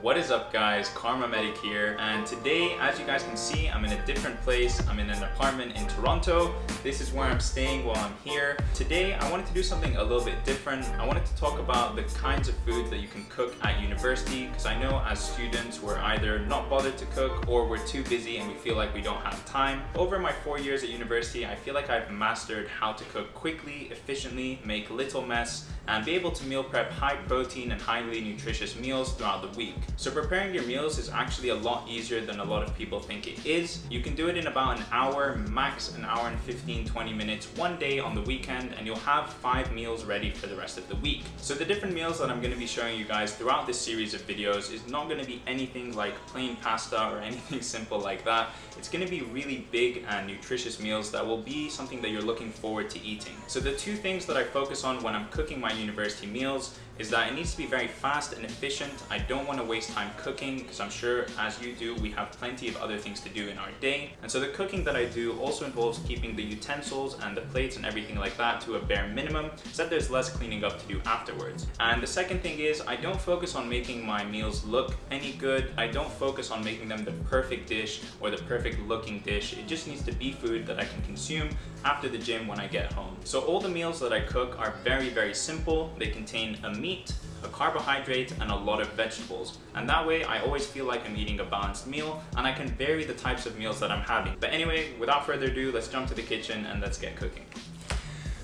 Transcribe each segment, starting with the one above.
What is up guys, Kharma Medic here and today as you guys can see I'm in a different place. I'm in an apartment in Toronto. This is where I'm staying while I'm here. Today I wanted to do something a little bit different. I wanted to talk about the kinds of foods that you can cook at university because I know as students we're either not bothered to cook or we're too busy and we feel like we don't have time. Over my four years at university I feel like I've mastered how to cook quickly, efficiently, make little mess and be able to meal prep high protein and highly nutritious meals throughout the week. So preparing your meals is actually a lot easier than a lot of people think it is. You can do it in about an hour, max an hour and 15, 20 minutes one day on the weekend and you'll have five meals ready for the rest of the week. So the different meals that I'm going to be showing you guys throughout this series of videos is not going to be anything like plain pasta or anything simple like that. It's going to be really big and nutritious meals that will be something that you're looking forward to eating. So the two things that I focus on when I'm cooking my university meals is that it needs to be very fast and efficient. I don't want to waste time cooking because I'm sure as you do, we have plenty of other things to do in our day. And so the cooking that I do also involves keeping the utensils and the plates and everything like that to a bare minimum so that there's less cleaning up to do afterwards. And the second thing is I don't focus on making my meals look any good. I don't focus on making them the perfect dish or the perfect looking dish. It just needs to be food that I can consume after the gym when I get home. So all the meals that I cook are very, very simple. They contain a meat, a carbohydrate, and a lot of vegetables. And that way I always feel like I'm eating a balanced meal and I can vary the types of meals that I'm having. But anyway, without further ado, let's jump to the kitchen and let's get cooking.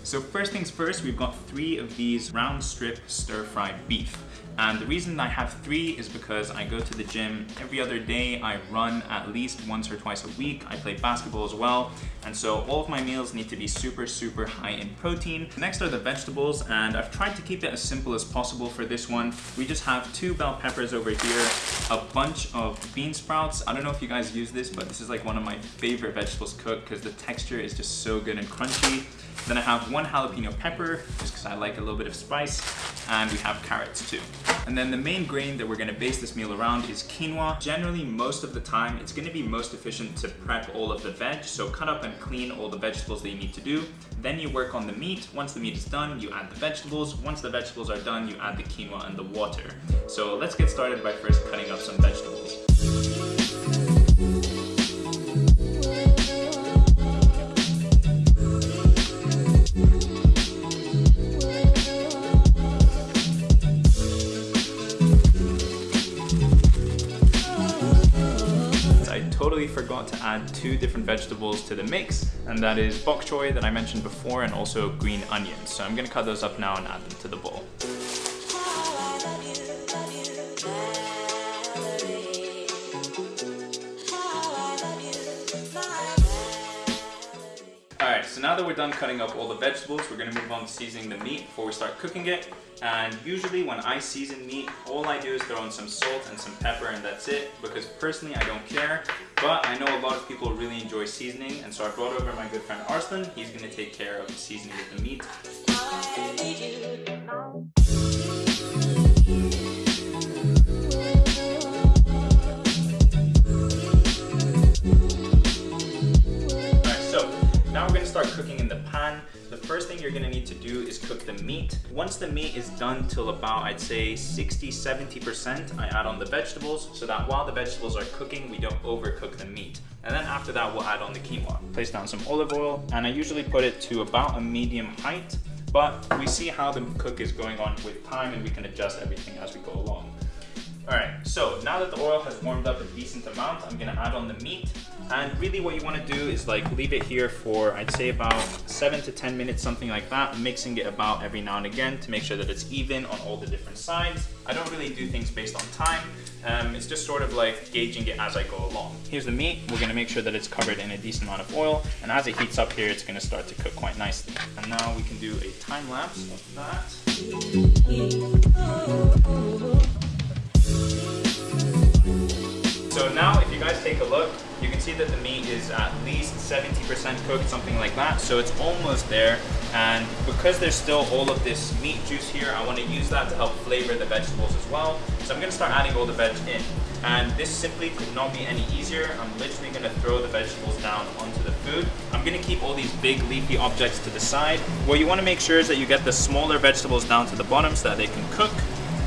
So first things first, we've got three of these round strip stir-fried beef. And the reason I have three is because I go to the gym every other day. I run at least once or twice a week. I play basketball as well. And so all of my meals need to be super, super high in protein. Next are the vegetables, and I've tried to keep it as simple as possible for this one. We just have two bell peppers over here, a bunch of bean sprouts. I don't know if you guys use this, but this is like one of my favorite vegetables cooked because the texture is just so good and crunchy. Then I have one jalapeno pepper, just because I like a little bit of spice, and we have carrots too. And then the main grain that we're gonna base this meal around is quinoa. Generally, most of the time, it's gonna be most efficient to prep all of the veg, so cut up and clean all the vegetables that you need to do. Then you work on the meat. Once the meat is done, you add the vegetables. Once the vegetables are done, you add the quinoa and the water. So let's get started by first cutting up some vegetables. Add two different vegetables to the mix, and that is bok choy that I mentioned before and also green onions. So I'm gonna cut those up now and add them to the bowl. Alright, so now that we're done cutting up all the vegetables, we're going to move on to seasoning the meat before we start cooking it. And usually when I season meat, all I do is throw in some salt and some pepper and that's it. Because personally, I don't care. But I know a lot of people really enjoy seasoning. And so I brought over my good friend Arslan. He's going to take care of the seasoning of the meat. Start cooking in the pan, the first thing you're gonna need to do is cook the meat. Once the meat is done till about, I'd say 60, 70%, I add on the vegetables so that while the vegetables are cooking, we don't overcook the meat. And then after that, we'll add on the quinoa. Place down some olive oil, and I usually put it to about a medium height, but we see how the cook is going on with time and we can adjust everything as we go along. All right, so now that the oil has warmed up a decent amount, I'm gonna add on the meat. And really what you wanna do is like leave it here for, I'd say about seven to 10 minutes, something like that, mixing it about every now and again to make sure that it's even on all the different sides. I don't really do things based on time. Um, it's just sort of like gauging it as I go along. Here's the meat. We're gonna make sure that it's covered in a decent amount of oil. And as it heats up here, it's gonna start to cook quite nicely. And now we can do a time lapse of that. Take a look, you can see that the meat is at least 70% cooked, something like that. So it's almost there. And because there's still all of this meat juice here, I want to use that to help flavor the vegetables as well. So I'm going to start adding all the veg in. And this simply could not be any easier. I'm literally going to throw the vegetables down onto the food. I'm going to keep all these big leafy objects to the side. What you want to make sure is that you get the smaller vegetables down to the bottom so that they can cook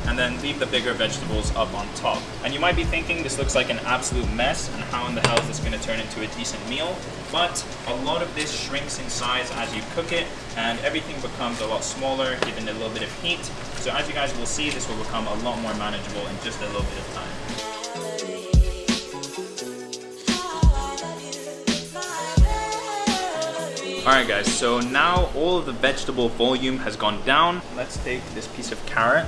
and then leave the bigger vegetables up on top. And you might be thinking this looks like an absolute mess and how in the hell is this gonna turn into a decent meal? But a lot of this shrinks in size as you cook it and everything becomes a lot smaller given a little bit of heat. So as you guys will see, this will become a lot more manageable in just a little bit of time. Alright guys, so now all of the vegetable volume has gone down. Let's take this piece of carrot.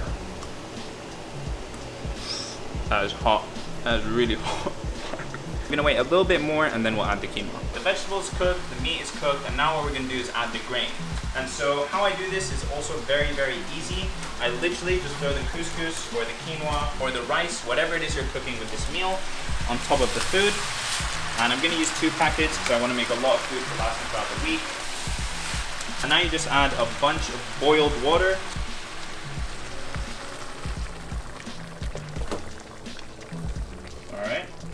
That is hot. That is really hot. We're gonna wait a little bit more and then we'll add the quinoa. The vegetables cooked, the meat is cooked, and now what we're gonna do is add the grain. And so how I do this is also very, very easy. I literally just throw the couscous or the quinoa or the rice, whatever it is you're cooking with this meal, on top of the food. And I'm gonna use two packets because I wanna make a lot of food for lasting throughout the week. And now you just add a bunch of boiled water.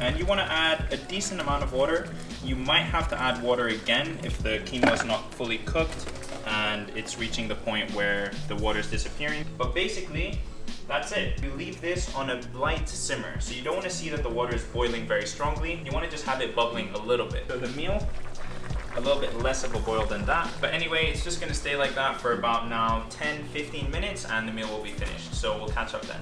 And you wanna add a decent amount of water. You might have to add water again if the quinoa is not fully cooked and it's reaching the point where the water is disappearing. But basically, that's it. You leave this on a light simmer. So you don't want to see that the water is boiling very strongly. You want to just have it bubbling a little bit. So the meal, a little bit less of a boil than that. But anyway, it's just going to stay like that for about now 10, 15 minutes and the meal will be finished. So we'll catch up then.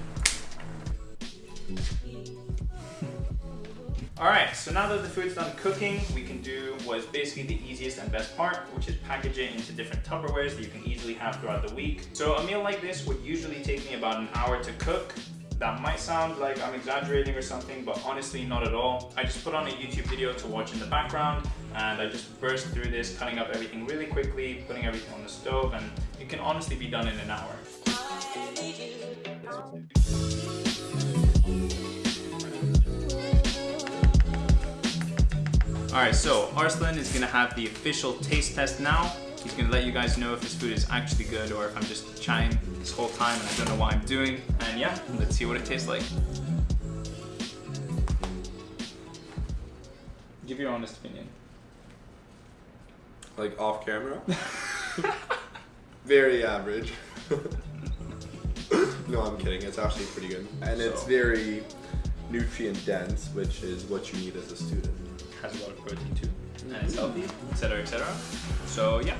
Alright, so now that the food's done cooking, we can do what is basically the easiest and best part, which is package it into different Tupperwares that you can easily have throughout the week. So a meal like this would usually take me about an hour to cook. That might sound like I'm exaggerating or something, but honestly not at all. I just put on a YouTube video to watch in the background and I just burst through this, cutting up everything really quickly, putting everything on the stove, and it can honestly be done in an hour. Alright, so Arslan is gonna have the official taste test now. He's gonna let you guys know if this food is actually good or if I'm just chatting this whole time and I don't know what I'm doing. And yeah, let's see what it tastes like. Give your honest opinion. Like off camera? Very average. no, I'm kidding. It's actually pretty good. And it's very nutrient dense, which is what you need as a student. Has a lot of protein too, and it's healthy, etc. etc. So yeah.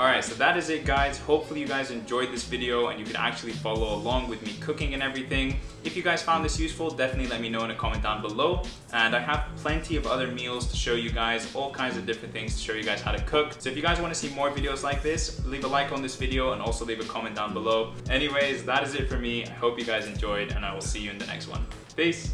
Alright, so that is it guys. Hopefully you guys enjoyed this video and you could actually follow along with me cooking and everything. If you guys found this useful, definitely let me know in a comment down below. And I have plenty of other meals to show you guys, all kinds of different things to show you guys how to cook. So if you guys want to see more videos like this, leave a like on this video and also leave a comment down below. Anyways, that is it for me. I hope you guys enjoyed and I will see you in the next one. Peace!